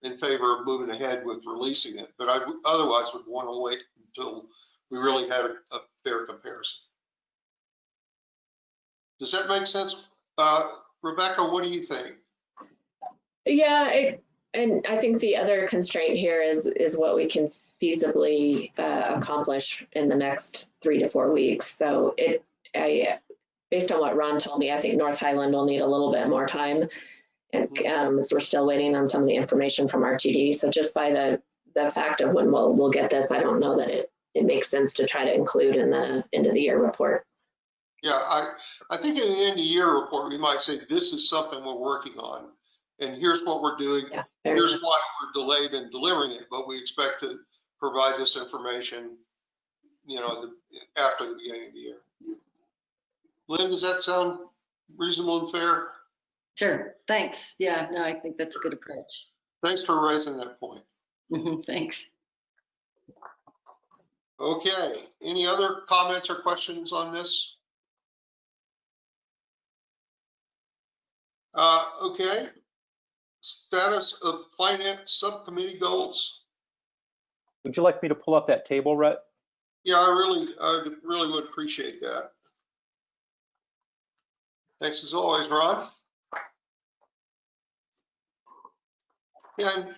in favor of moving ahead with releasing it. But I otherwise would want to wait until we really had a, a fair comparison. Does that make sense? Uh, Rebecca, what do you think? Yeah, it, and I think the other constraint here is, is what we can feasibly uh, accomplish in the next three to four weeks. So it, I, based on what Ron told me, I think North Highland will need a little bit more time. And, um, as we're still waiting on some of the information from RTD. So just by the, the fact of when we'll, we'll get this, I don't know that it, it makes sense to try to include in the end of the year report. Yeah, I, I think in the end of year report, we might say, this is something we're working on. And here's what we're doing. Yeah. Here's enough. why we're delayed in delivering it, but we expect to provide this information, you know, the- after the beginning of the year. Lynn, does that sound reasonable and fair? Sure, thanks. Yeah, no, I think that's a good approach. Thanks for raising that point. Mhm, Thanks. Okay, any other comments or questions on this? Uh, okay. Status of finance subcommittee goals. Would you like me to pull up that table, Rhett? Yeah, I really, I really would appreciate that. Thanks as always, Ron. And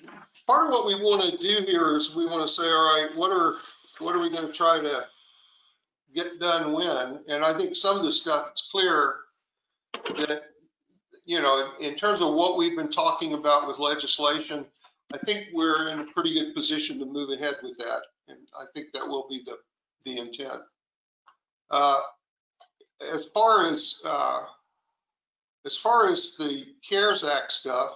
part of what we want to do here is we want to say, all right, what are, what are we going to try to get done when? And I think some of the stuff, it's clear that, you know, in terms of what we've been talking about with legislation, I think we're in a pretty good position to move ahead with that. And I think that will be the, the intent. Uh, As far as, uh, as far as the CARES Act stuff,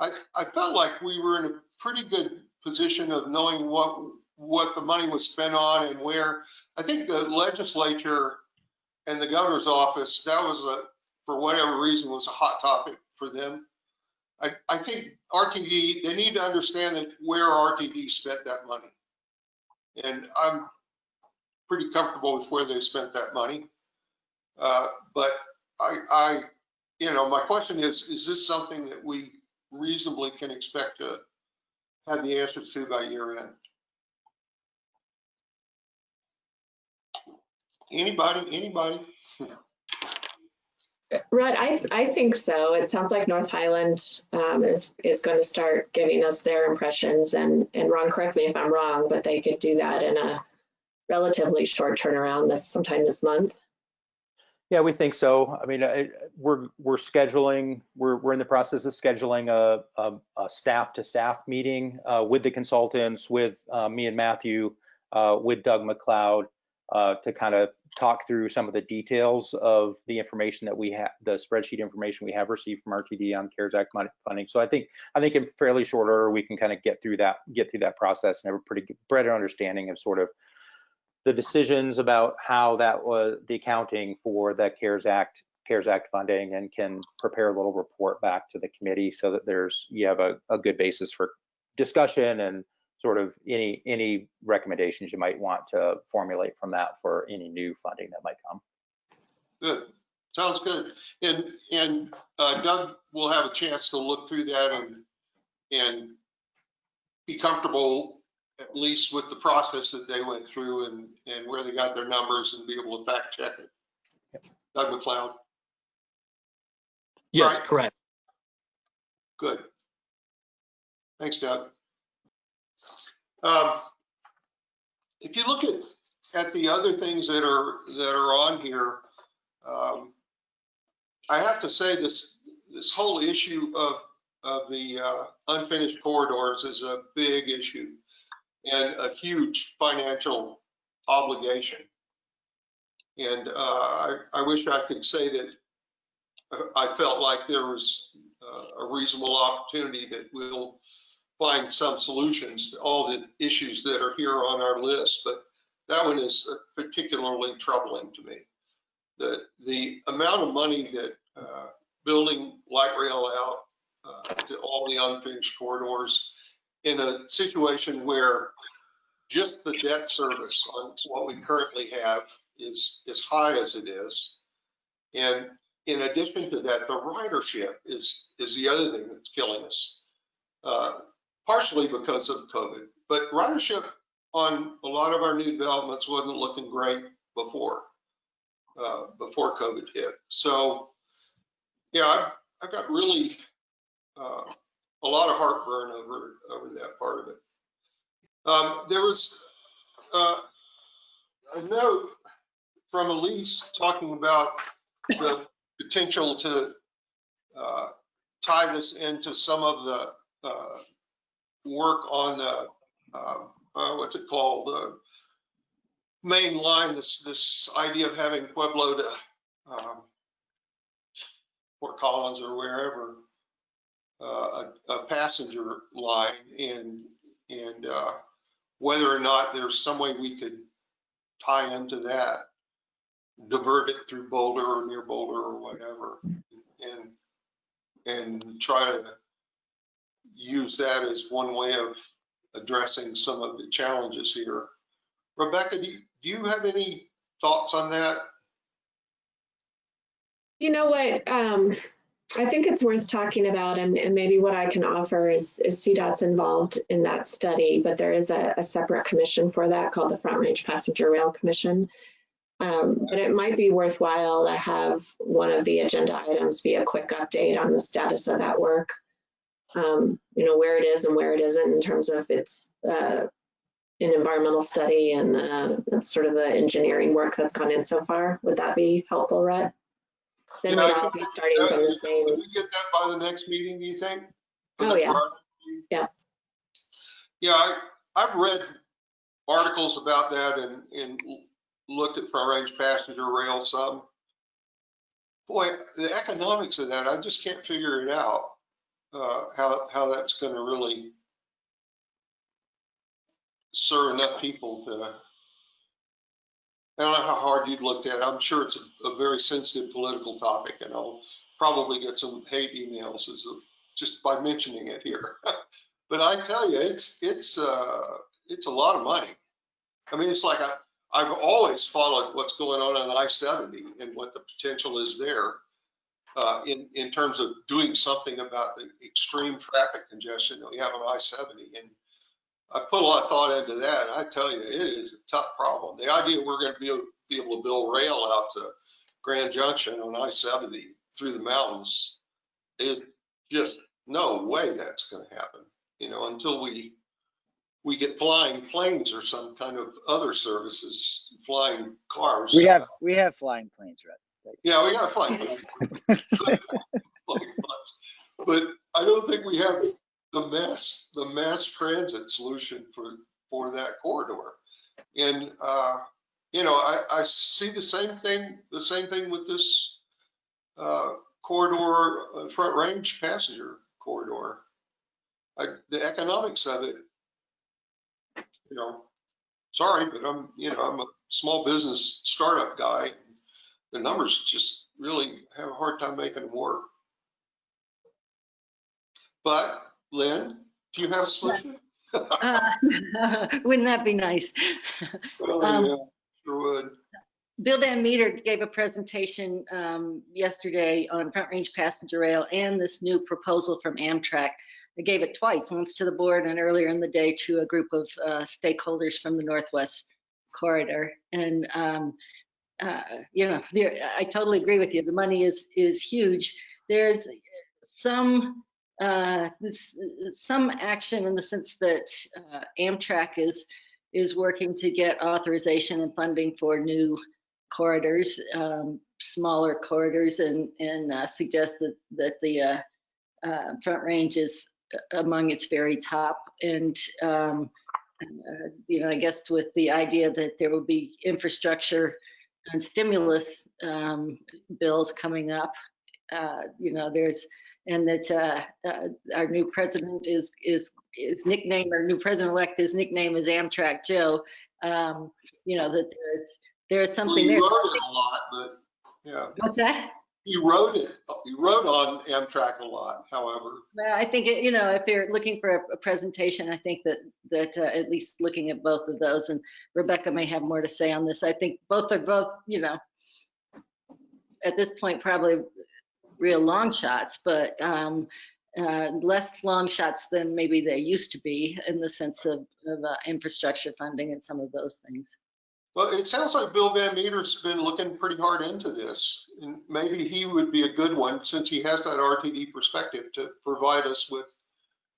I, I felt like we were in a pretty good position of knowing what, what the money was spent on and where. I think the legislature and the governor's office, that was a, for whatever reason, was a hot topic for them. I, I think RTD, they need to understand that where RTD spent that money. And I'm pretty comfortable with where they spent that money. Uh, But I, I, you know, my question is, is this something that we reasonably can expect to have the answers to by year end? Anybody, anybody? [laughs] Rudd, I, I think so. It sounds like North Highland um, is, is going to start giving us their impressions and, and Ron, correct me if I'm wrong, but they could do that in a relatively short turnaround this, sometime this month. Yeah, we think so. I mean, I- we're, we're scheduling, we're, we're in the process of scheduling a, a, a staff to staff meeting uh, with the consultants, with uh, me and Matthew, uh, with Doug McLeod, uh, to kind of talk through some of the details of the information that we have, the spreadsheet information we have received from RTD on CARES Act funding. So I think, I think in fairly short order, we can kind of get through that, get through that process and have a pretty better understanding of sort of the decisions about how that was, the accounting for the CARES Act, CARES Act funding and can prepare a little report back to the committee so that there's, you have a, a good basis for discussion and sort of any, any recommendations you might want to formulate from that for any new funding that might come. Good, sounds good. And, and uh, Doug will have a chance to look through that and, and be comfortable at least with the process that they went through and, and where they got their numbers and be able to fact check it. Doug McLeod, Yes, Right. correct. good. Thanks, Doug. Um, If you look at, at the other things that are, that are on here, um, I have to say this, this whole issue of, of the uh, unfinished corridors is a big issue and a huge financial obligation. And uh, I, I wish I could say that uh, I felt like there was uh, a reasonable opportunity that we'll find some solutions to all the issues that are here on our list, but that one is particularly troubling to me. The, the amount of money that uh, building light rail out uh, to all the unfinished corridors in a situation where just the debt service on what we currently have is as high as it is. And in addition to that, the ridership is, is the other thing that's killing us. Uh, partially because of COVID, but ridership on a lot of our new developments wasn't looking great before, uh, before COVID hit. So, yeah, I've, I've got really uh, a lot of heartburn over, over that part of it. Um, there was uh, a note from Elise talking about the potential to uh, tie this into some of the, uh, work on the, uh, uh, what's it called? The main line, this, this idea of having Pueblo to, um, Fort Collins or wherever, uh, a, a passenger line and, and, uh, whether or not there's some way we could tie into that, divert it through Boulder or near Boulder or whatever, and, and try to use that as one way of addressing some of the challenges here. Rebecca, do you, do you have any thoughts on that? You know what, um, I think it's worth talking about and, and maybe what I can offer is, is CDOT's involved in that study, but there is a, a separate commission for that called the Front Range Passenger Rail Commission. Um, but it might be worthwhile to have one of the agenda items be a quick update on the status of that work. Um, you know, where it is and where it isn't in terms of its, uh, an environmental study and, uh, sort of the engineering work that's gone in so far. Would that be helpful, Rhett? Then we'd all be starting from the same. Can we get that by the next meeting, do you think? Oh, yeah. Yeah. Yeah, I, I've read articles about that and, and looked at front range passenger rail some. Boy, the economics of that, I just can't figure it out, uh, how, how that's gonna really serve enough people to, I don't know how hard you'd looked at it. I'm sure it's a, a very sensitive political topic and I'll probably get some hate emails as of, just by mentioning it here. [laughs] But I tell you, it's, it's, uh, it's a lot of money. I mean, it's like I, I've always followed what's going on on I-70 and what the potential is there uh, in, in terms of doing something about the extreme traffic congestion that we have on I-70. And I put a lot of thought into that. and I tell you, it is a tough problem. The idea we're going to be able, be able to build rail out to Grand Junction on I-70 through the mountains is just no way that's going to happen, you know, until we, we get flying planes or some kind of other services, flying cars. We have, we have flying planes, right? Yeah, we got flying planes. [laughs] But I don't think we have the mass, the mass transit solution for, for that corridor. And, uh, you know, I, I see the same thing, the same thing with this, uh, corridor, uh, front range passenger corridor. I, the economics of it, you know, sorry, but I'm, you know, I'm a small business startup guy. The numbers just really have a hard time making them work. But Lynn, do you have a solution? Uh, [laughs] Wouldn't that be nice? [laughs] Oh, Um, yeah, Sure would. Bill Van Meter gave a presentation um, yesterday on Front Range Passenger Rail and this new proposal from Amtrak. I gave it twice, once to the board and earlier in the day to a group of uh, stakeholders from the Northwest Corridor. And, um, uh, you know, there- I totally agree with you. The money is, is huge. There's some, uh, this- some action in the sense that uh, Amtrak is, is working to get authorization and funding for new corridors, um, smaller corridors, and, and uh, suggest that, that the uh, uh, Front Range is among its very top. And, um, uh, you know, I guess with the idea that there will be infrastructure and stimulus um, bills coming up, uh, you know, there's, and that uh, uh, our new president is, is, is nickname, our new president-elect, his nickname is Amtrak Joe. Um, you know, that there's, there's something you there. a lot, but, yeah, What's that? You wrote it, you wrote on Amtrak a lot, however. Well, I think, it- you know, if you're looking for a, a presentation, I think that, that uh, at least looking at both of those, and Rebecca may have more to say on this. I think both are both, you know, at this point, probably real long shots, but um, uh, less long shots than maybe they used to be in the sense of, of uh, infrastructure funding and some of those things. Well, it sounds like Bill Van Meter's been looking pretty hard into this. And maybe he would be a good one, since he has that RTD perspective, to provide us with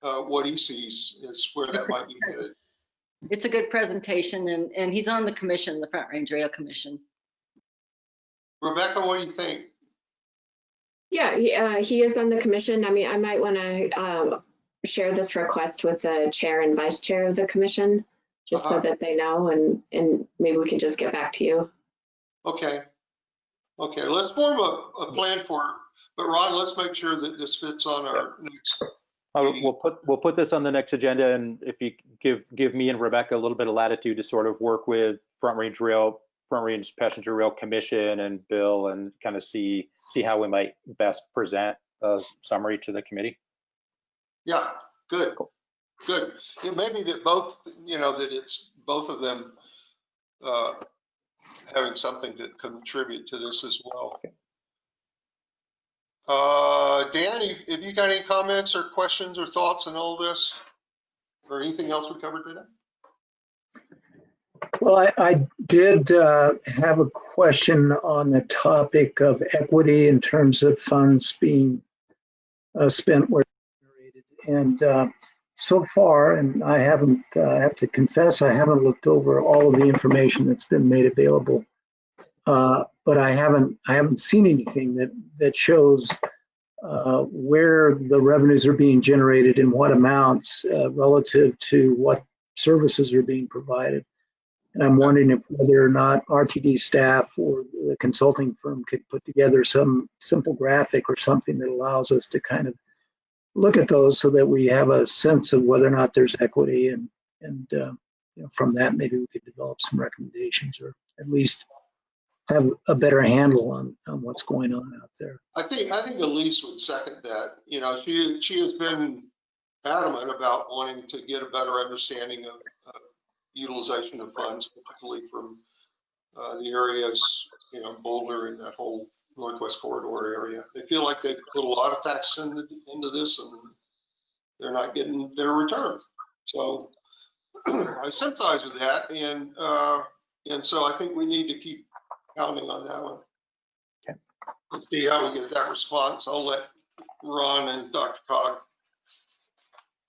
uh, what he sees is where that might be headed. It's a good presentation, and, and he's on the commission, the Front Range Rail Commission. Rebecca, what do you think? Yeah, he, uh, he is on the commission. I mean, I might want to um, share this request with the chair and vice chair of the commission, just so Uh-huh. that they know, and, and maybe we can just get back to you. Okay. Okay, let's form a, a plan for, it. but Ron, let's make sure that this fits on our next, Uh, We'll put, we'll put this on the next agenda and if you give, give me and Rebecca a little bit of latitude to sort of work with Front Range Rail, Front Range Passenger Rail Commission and Bill and kind of see, see how we might best present a summary to the committee. yeah, good, good. It may be that both, you know, that it's both of them uh, having something to contribute to this as well. Uh, Dan, have you got any comments or questions or thoughts on all this? Or anything else we covered today? Well, I, I did uh, have a question on the topic of equity in terms of funds being uh, spent where generated. And uh, so far, and I haven't, uh, I have to confess, I haven't looked over all of the information that's been made available. Uh, But I haven't, I haven't seen anything that, that shows uh, where the revenues are being generated and what amounts uh, relative to what services are being provided. And I'm wondering if whether or not RTD staff or the consulting firm could put together some simple graphic or something that allows us to kind of look at those so that we have a sense of whether or not there's equity and, and, uh, you know, from that, maybe we could develop some recommendations or at least have a better handle on, on what's going on out there. I think, I think Elise would second that. You know, she, she has been adamant about wanting to get a better understanding of uh, utilization of funds, particularly from uh, the areas, you know, Boulder and that whole Northwest Corridor area. They feel like they put a lot of tax into, into this and they're not getting their return. So [clears throat] I sympathize with that and, uh, and so I think we need to keep pounding on that one. Okay. Let's see how we get that response. I'll let Ron and DRCOG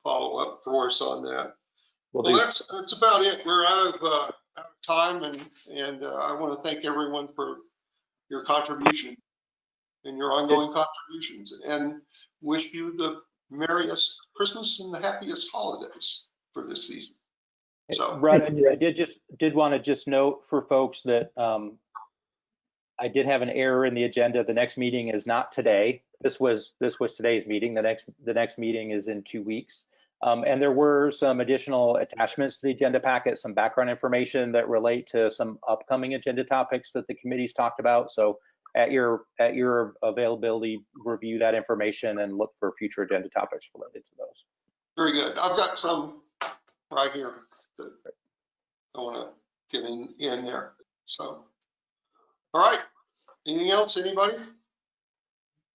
follow up for us on that. We'll Well, that's, that's about it. We're out of, uh, out of time and, and uh, I want to thank everyone for your contribution and your ongoing contributions and wish you the merriest Christmas and the happiest holidays for this season. So, I I did just, did want to just note for folks that um, I did have an error in the agenda. The next meeting is not today. This was, this was today's meeting. The next, the next meeting is in two weeks. Um, And there were some additional attachments to the agenda packet, some background information that relate to some upcoming agenda topics that the committee's talked about. So at your, at your availability, review that information and look for future agenda topics related to those. very good. I've got some right here that I want to get in, in there. So, all right. Anything else, anybody?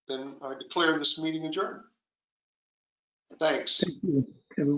Then I declare this meeting adjourned. Thanks. Thank you, everyone.